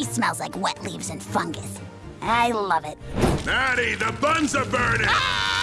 She smells like wet leaves and fungus. I love it. Maddie, the buns are burning! Ah!